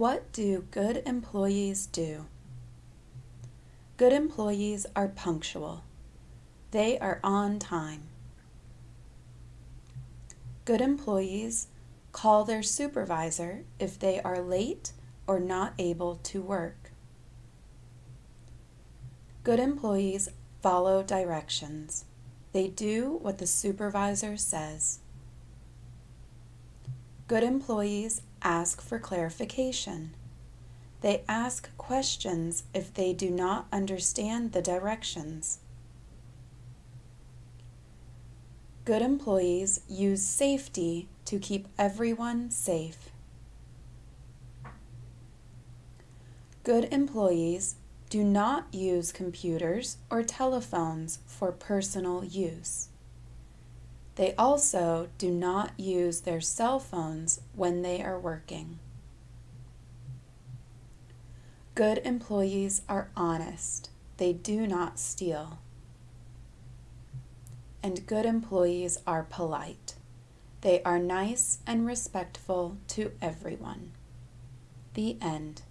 What do good employees do? Good employees are punctual. They are on time. Good employees call their supervisor if they are late or not able to work. Good employees follow directions. They do what the supervisor says. Good employees ask for clarification. They ask questions if they do not understand the directions. Good employees use safety to keep everyone safe. Good employees do not use computers or telephones for personal use. They also do not use their cell phones when they are working. Good employees are honest. They do not steal. And good employees are polite. They are nice and respectful to everyone. The end.